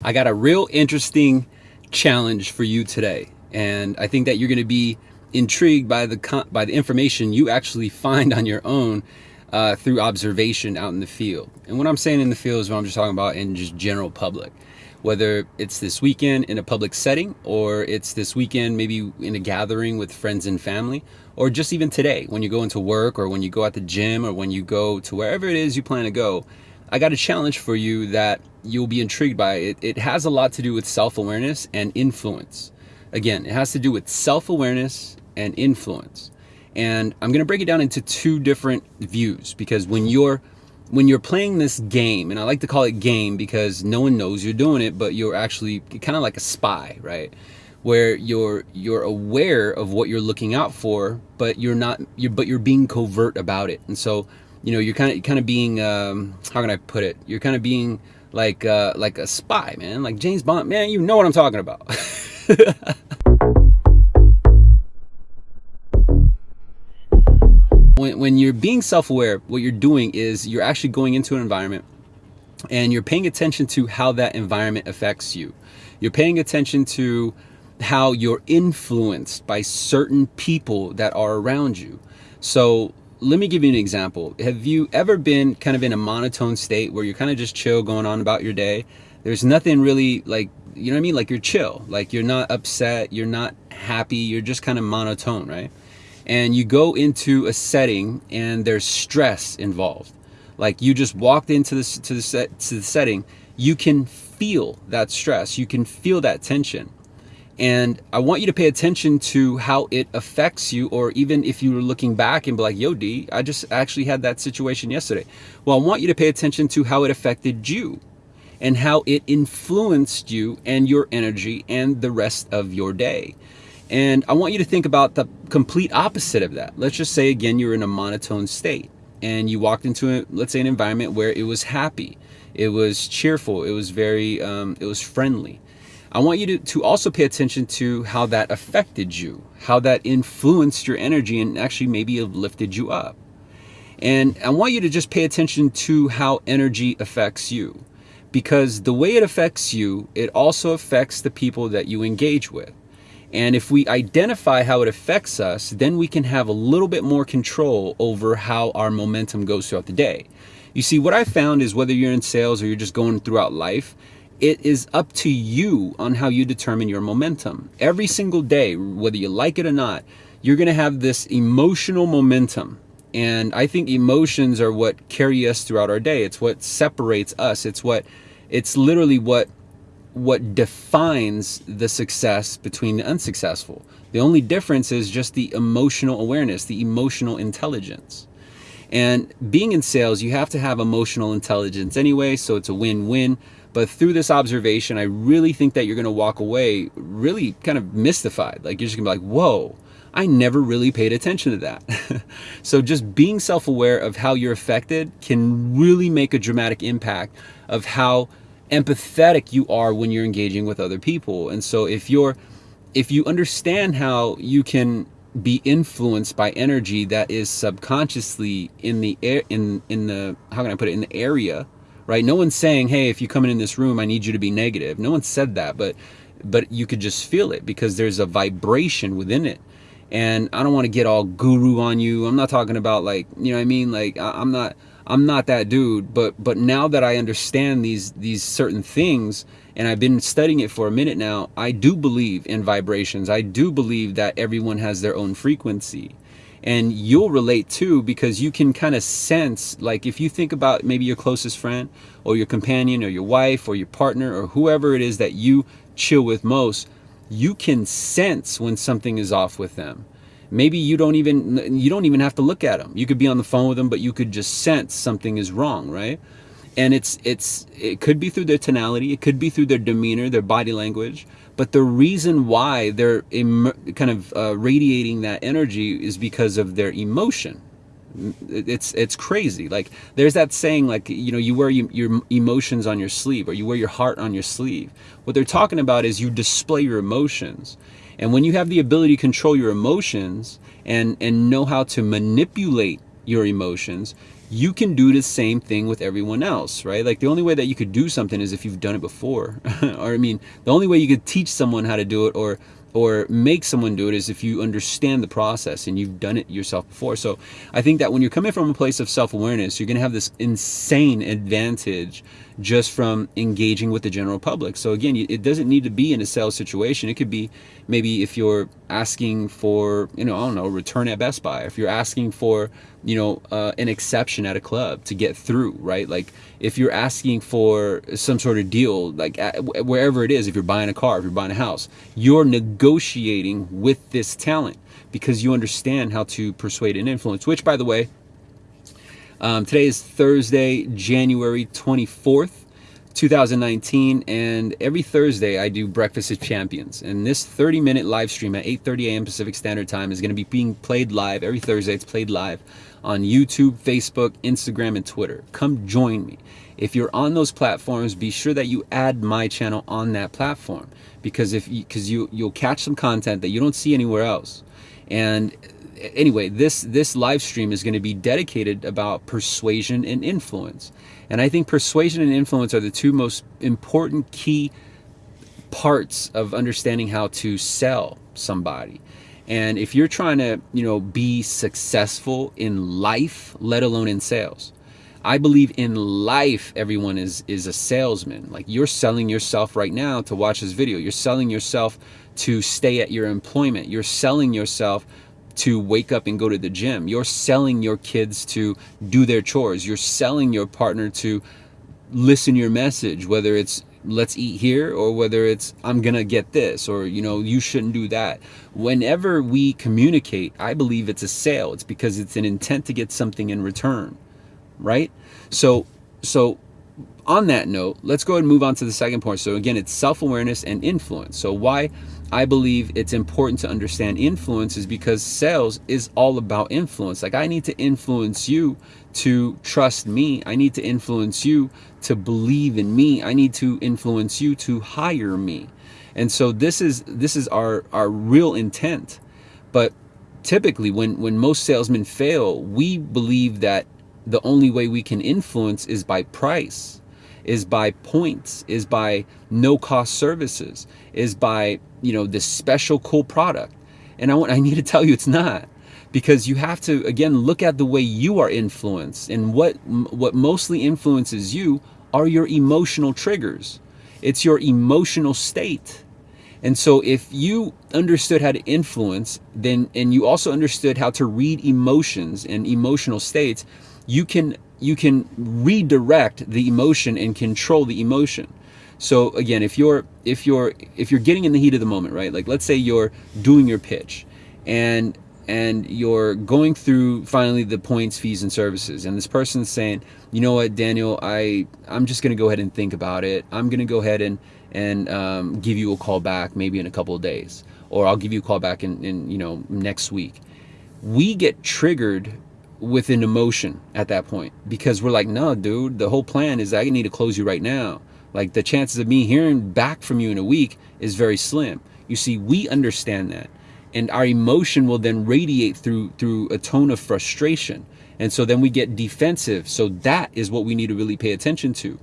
I got a real interesting challenge for you today. And I think that you're going to be intrigued by the by the information you actually find on your own uh, through observation out in the field. And what I'm saying in the field is what I'm just talking about in just general public. Whether it's this weekend in a public setting or it's this weekend maybe in a gathering with friends and family or just even today when you go into work or when you go at the gym or when you go to wherever it is you plan to go I got a challenge for you that you'll be intrigued by. It, it has a lot to do with self-awareness and influence. Again, it has to do with self-awareness and influence. And I'm going to break it down into two different views because when you're when you're playing this game, and I like to call it game because no one knows you're doing it, but you're actually kind of like a spy, right? Where you're you're aware of what you're looking out for, but you're not you're but you're being covert about it. And so you know, you're kind of kind of being um, how can I put it? You're kind of being like uh, like a spy, man, like James Bond. Man, you know what I'm talking about. when when you're being self-aware, what you're doing is you're actually going into an environment and you're paying attention to how that environment affects you. You're paying attention to how you're influenced by certain people that are around you. So let me give you an example. Have you ever been kind of in a monotone state where you're kind of just chill going on about your day? There's nothing really like, you know what I mean? Like you're chill, like you're not upset, you're not happy, you're just kind of monotone, right? And you go into a setting and there's stress involved. Like you just walked into this to the set to the setting, you can feel that stress, you can feel that tension. And I want you to pay attention to how it affects you, or even if you were looking back and be like, yo, D, I just actually had that situation yesterday. Well, I want you to pay attention to how it affected you and how it influenced you and your energy and the rest of your day. And I want you to think about the complete opposite of that. Let's just say, again, you're in a monotone state and you walked into, let's say, an environment where it was happy, it was cheerful, it was very, um, it was friendly I want you to, to also pay attention to how that affected you, how that influenced your energy and actually maybe lifted you up. And I want you to just pay attention to how energy affects you because the way it affects you, it also affects the people that you engage with. And if we identify how it affects us, then we can have a little bit more control over how our momentum goes throughout the day. You see, what I found is whether you're in sales or you're just going throughout life, it is up to you on how you determine your momentum. Every single day, whether you like it or not, you're going to have this emotional momentum. And I think emotions are what carry us throughout our day. It's what separates us. It's what, it's literally what, what defines the success between the unsuccessful. The only difference is just the emotional awareness, the emotional intelligence. And being in sales, you have to have emotional intelligence anyway, so it's a win-win. But through this observation, I really think that you're going to walk away really kind of mystified. Like you're just going to be like, whoa, I never really paid attention to that. so just being self-aware of how you're affected can really make a dramatic impact of how empathetic you are when you're engaging with other people. And so if you're, if you understand how you can be influenced by energy that is subconsciously in the air, in, in the, how can I put it, in the area right? No one's saying, hey, if you come in this room, I need you to be negative. No one said that, but but you could just feel it because there's a vibration within it. And I don't want to get all guru on you. I'm not talking about like, you know what I mean? Like I'm not I'm not that dude, but but now that I understand these these certain things and I've been studying it for a minute now, I do believe in vibrations. I do believe that everyone has their own frequency and you'll relate too because you can kind of sense like if you think about maybe your closest friend or your companion or your wife or your partner or whoever it is that you chill with most you can sense when something is off with them. Maybe you don't even you don't even have to look at them you could be on the phone with them but you could just sense something is wrong right? And it's it's it could be through their tonality it could be through their demeanor their body language but the reason why they're kind of uh, radiating that energy is because of their emotion. It's it's crazy. Like there's that saying like you know you wear your emotions on your sleeve or you wear your heart on your sleeve. What they're talking about is you display your emotions. And when you have the ability to control your emotions and and know how to manipulate your emotions you can do the same thing with everyone else, right? Like the only way that you could do something is if you've done it before. or I mean, the only way you could teach someone how to do it or or make someone do it is if you understand the process and you've done it yourself before. So I think that when you're coming from a place of self-awareness, you're going to have this insane advantage just from engaging with the general public. So again, it doesn't need to be in a sales situation. It could be maybe if you're asking for, you know, I don't know, return at Best Buy. If you're asking for, you know, uh, an exception at a club to get through, right? Like if you're asking for some sort of deal, like at, wherever it is, if you're buying a car, if you're buying a house, you're negotiating with this talent because you understand how to persuade and influence, which by the way, um, today is Thursday, January 24th, 2019, and every Thursday I do Breakfast with Champions. And this 30 minute live stream at 8.30 a.m. Pacific Standard Time is going to be being played live. Every Thursday it's played live on YouTube, Facebook, Instagram, and Twitter. Come join me. If you're on those platforms, be sure that you add my channel on that platform because if because you, you you'll catch some content that you don't see anywhere else. And anyway, this this live stream is going to be dedicated about persuasion and influence. And I think persuasion and influence are the two most important key parts of understanding how to sell somebody. And if you're trying to, you know, be successful in life, let alone in sales, I believe in life everyone is is a salesman. Like you're selling yourself right now to watch this video. You're selling yourself to stay at your employment. You're selling yourself to wake up and go to the gym. You're selling your kids to do their chores. You're selling your partner to listen your message, whether it's let's eat here or whether it's I'm gonna get this or you know you shouldn't do that. Whenever we communicate, I believe it's a sale. It's because it's an intent to get something in return, right? So so on that note, let's go ahead and move on to the second point. So again, it's self-awareness and influence. So why I believe it's important to understand influence is because sales is all about influence. Like I need to influence you to trust me. I need to influence you to believe in me. I need to influence you to hire me. And so this is this is our our real intent. But typically when when most salesmen fail, we believe that the only way we can influence is by price is by points, is by no cost services, is by, you know, this special cool product. And I want I need to tell you it's not because you have to again look at the way you are influenced and what what mostly influences you are your emotional triggers. It's your emotional state. And so if you understood how to influence, then and you also understood how to read emotions and emotional states, you can you can redirect the emotion and control the emotion. So again, if you're if you're if you're getting in the heat of the moment, right? Like let's say you're doing your pitch and and you're going through finally the points, fees, and services, and this person's saying, you know what, Daniel, I I'm just gonna go ahead and think about it. I'm gonna go ahead and and um, give you a call back maybe in a couple of days, or I'll give you a call back in, in you know next week. We get triggered with an emotion at that point because we're like, no, dude, the whole plan is I need to close you right now. Like the chances of me hearing back from you in a week is very slim. You see, we understand that. And our emotion will then radiate through through a tone of frustration. And so then we get defensive. So that is what we need to really pay attention to.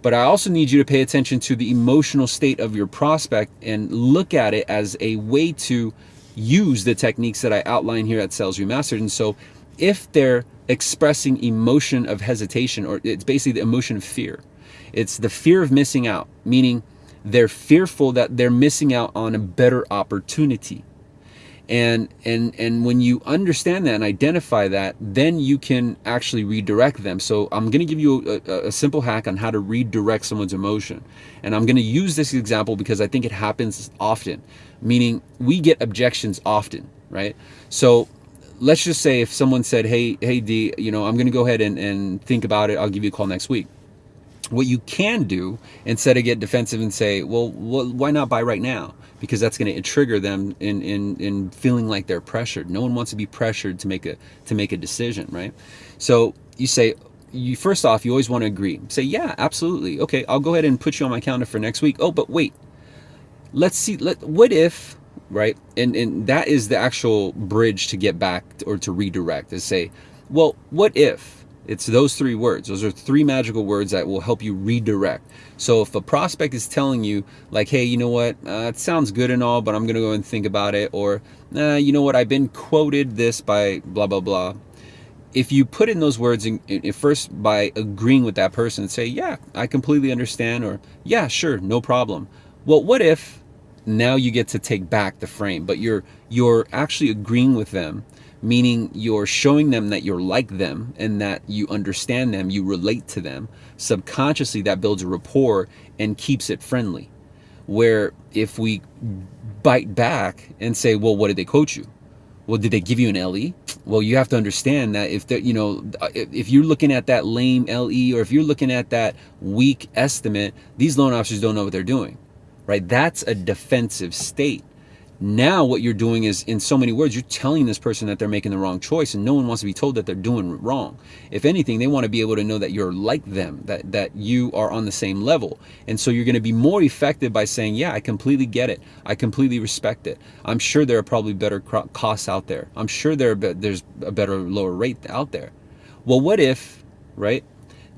But I also need you to pay attention to the emotional state of your prospect and look at it as a way to use the techniques that I outline here at Sales Remastered. And so if they're expressing emotion of hesitation, or it's basically the emotion of fear, it's the fear of missing out, meaning they're fearful that they're missing out on a better opportunity. And, and, and when you understand that and identify that, then you can actually redirect them. So I'm going to give you a, a simple hack on how to redirect someone's emotion. And I'm going to use this example because I think it happens often, meaning we get objections often, right? So let's just say if someone said, hey, hey, D, you know, I'm going to go ahead and, and think about it. I'll give you a call next week. What you can do instead of get defensive and say, well, why not buy right now? Because that's going to trigger them in, in, in feeling like they're pressured. No one wants to be pressured to make a, to make a decision, right? So you say, you first off, you always want to agree. Say, yeah, absolutely. Okay, I'll go ahead and put you on my calendar for next week. Oh, but wait, let's see. Let what if right? And and that is the actual bridge to get back or to redirect. To say, well, what if It's those three words. Those are three magical words that will help you redirect. So if a prospect is telling you, like, hey, you know what, uh, it sounds good and all, but I'm going to go and think about it, or, uh, you know what, I've been quoted this by blah, blah, blah. If you put in those words in, in, first by agreeing with that person and say, yeah, I completely understand, or yeah, sure, no problem. Well, what if now you get to take back the frame, but you're you're actually agreeing with them meaning you're showing them that you're like them and that you understand them, you relate to them. Subconsciously, that builds a rapport and keeps it friendly. Where if we bite back and say, well, what did they coach you? Well, did they give you an LE? Well, you have to understand that if you know, if you're looking at that lame LE or if you're looking at that weak estimate, these loan officers don't know what they're doing, right? That's a defensive state. Now what you're doing is, in so many words, you're telling this person that they're making the wrong choice and no one wants to be told that they're doing wrong. If anything, they want to be able to know that you're like them, that, that you are on the same level. And so you're going to be more effective by saying, yeah, I completely get it. I completely respect it. I'm sure there are probably better costs out there. I'm sure there there's a better lower rate out there. Well, what if, right?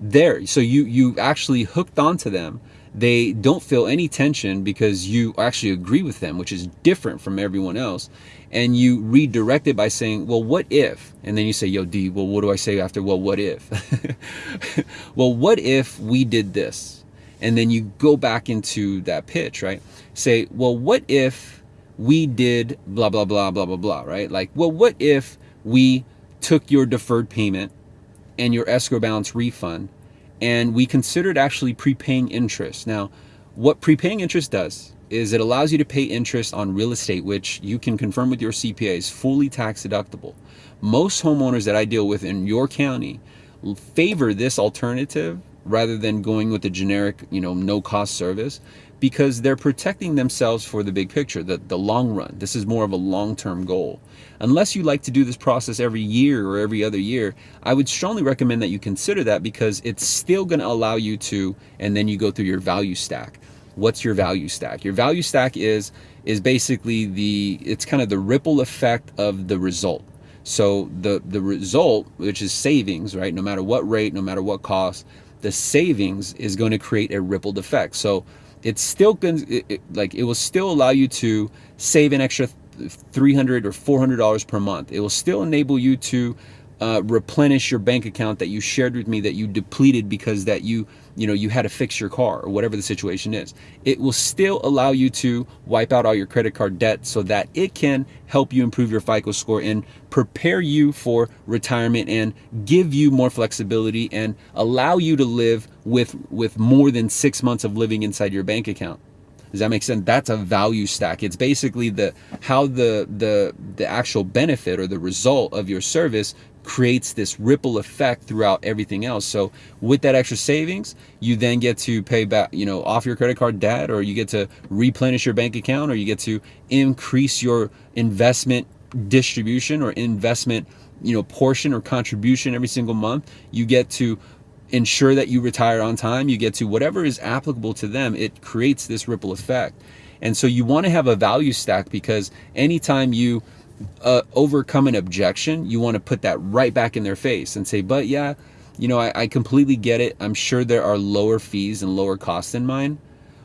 There, so you, you actually hooked onto them they don't feel any tension because you actually agree with them, which is different from everyone else. And you redirect it by saying, well, what if? And then you say, yo, D, well, what do I say after, well, what if? well, what if we did this? And then you go back into that pitch, right? Say, well, what if we did blah, blah, blah, blah, blah, blah, right? Like, well, what if we took your deferred payment and your escrow balance refund and we considered actually prepaying interest. Now, what prepaying interest does is it allows you to pay interest on real estate, which you can confirm with your CPA is fully tax deductible. Most homeowners that I deal with in your county favor this alternative rather than going with the generic, you know, no cost service because they're protecting themselves for the big picture, the, the long run. This is more of a long-term goal. Unless you like to do this process every year or every other year, I would strongly recommend that you consider that because it's still going to allow you to, and then you go through your value stack. What's your value stack? Your value stack is is basically the it's kind of the ripple effect of the result. So the the result, which is savings, right? No matter what rate, no matter what cost, the savings is going to create a rippled effect. So it's still it, it, like it will still allow you to save an extra 300 or 400 dollars per month. It will still enable you to uh, replenish your bank account that you shared with me that you depleted because that you you know you had to fix your car or whatever the situation is it will still allow you to wipe out all your credit card debt so that it can help you improve your FICO score and prepare you for retirement and give you more flexibility and allow you to live with with more than six months of living inside your bank account does that make sense? That's a value stack. It's basically the how the the the actual benefit or the result of your service creates this ripple effect throughout everything else. So with that extra savings, you then get to pay back, you know, off your credit card debt or you get to replenish your bank account or you get to increase your investment distribution or investment, you know, portion or contribution every single month. You get to ensure that you retire on time. You get to whatever is applicable to them. It creates this ripple effect. And so you want to have a value stack because anytime you uh, overcome an objection, you want to put that right back in their face and say, but yeah, you know, I, I completely get it. I'm sure there are lower fees and lower costs than mine.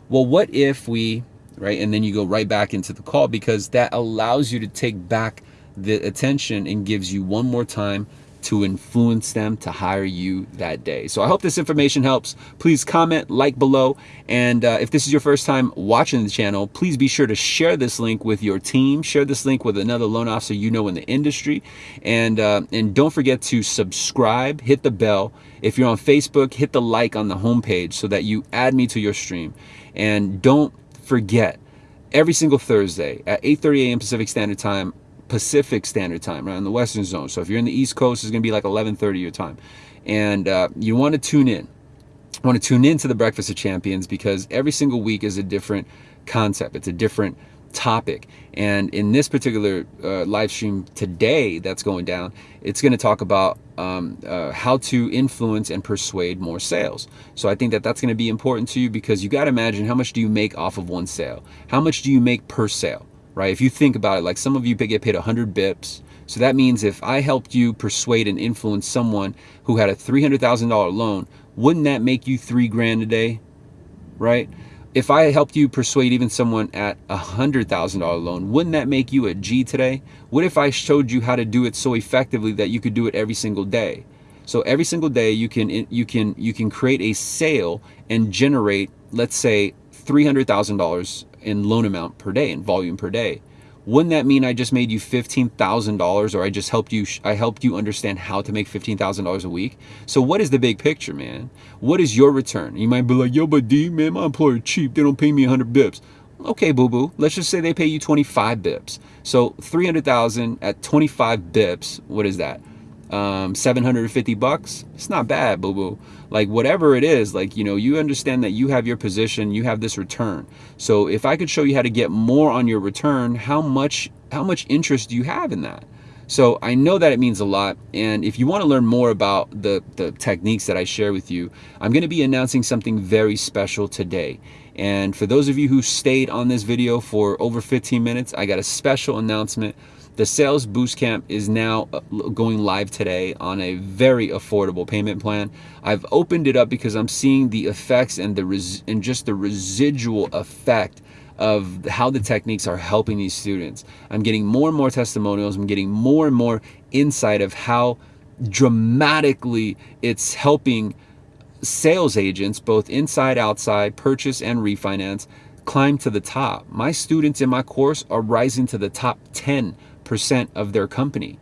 Well, what if we, right? And then you go right back into the call because that allows you to take back the attention and gives you one more time to influence them to hire you that day. So I hope this information helps. Please comment, like below, and uh, if this is your first time watching the channel, please be sure to share this link with your team. Share this link with another loan officer you know in the industry, and uh, and don't forget to subscribe, hit the bell. If you're on Facebook, hit the like on the homepage so that you add me to your stream, and don't forget every single Thursday at 8:30 a.m. Pacific Standard Time Pacific Standard Time, right, in the Western Zone. So if you're in the East Coast, it's going to be like 11:30 your time, and uh, you want to tune in. I want to tune in to the Breakfast of Champions because every single week is a different concept. It's a different topic. And in this particular uh, live stream today that's going down, it's going to talk about um, uh, how to influence and persuade more sales. So I think that that's going to be important to you because you got to imagine how much do you make off of one sale? How much do you make per sale? Right? If you think about it, like some of you get paid 100 bips, So that means if I helped you persuade and influence someone who had a $300,000 loan, wouldn't that make you three grand a day? Right? If I helped you persuade even someone at a $100,000 loan, wouldn't that make you a G today? What if I showed you how to do it so effectively that you could do it every single day? So every single day you can you can you can create a sale and generate let's say $300,000 in loan amount per day in volume per day wouldn't that mean I just made you $15,000 or I just helped you I helped you understand how to make $15,000 a week? So what is the big picture, man? What is your return? You might be like, "Yo, but D, man, my employer cheap. They don't pay me 100 bips." Okay, boo boo. Let's just say they pay you 25 bips. So 300,000 at 25 bips, what is that? Um, 750 bucks it's not bad boo boo like whatever it is like you know you understand that you have your position you have this return so if i could show you how to get more on your return how much how much interest do you have in that so I know that it means a lot. And if you want to learn more about the, the techniques that I share with you, I'm going to be announcing something very special today. And for those of you who stayed on this video for over 15 minutes, I got a special announcement the Sales Boost Camp is now uh, going live today on a very affordable payment plan. I've opened it up because I'm seeing the effects and the res- and just the residual effect of how the techniques are helping these students. I'm getting more and more testimonials. I'm getting more and more insight of how dramatically it's helping sales agents, both inside, outside, purchase and refinance, climb to the top. My students in my course are rising to the top 10 percent of their company.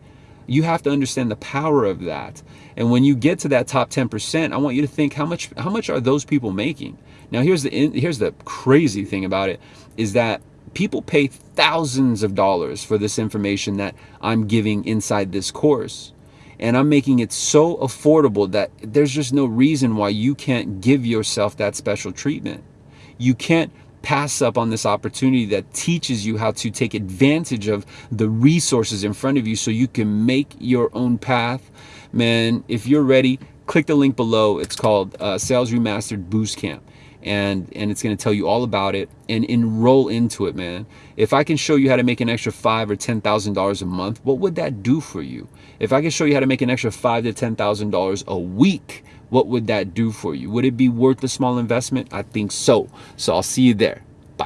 You have to understand the power of that. And when you get to that top 10%, I want you to think how much how much are those people making? Now here's the here's the crazy thing about it is that people pay thousands of dollars for this information that I'm giving inside this course. And I'm making it so affordable that there's just no reason why you can't give yourself that special treatment. You can't pass up on this opportunity that teaches you how to take advantage of the resources in front of you so you can make your own path. Man, if you're ready, click the link below. It's called uh, Sales Remastered Boost Camp. And, and it's going to tell you all about it and enroll into it, man. If I can show you how to make an extra five or ten thousand dollars a month, what would that do for you? If I can show you how to make an extra five to ten thousand dollars a week, what would that do for you? Would it be worth the small investment? I think so. So I'll see you there.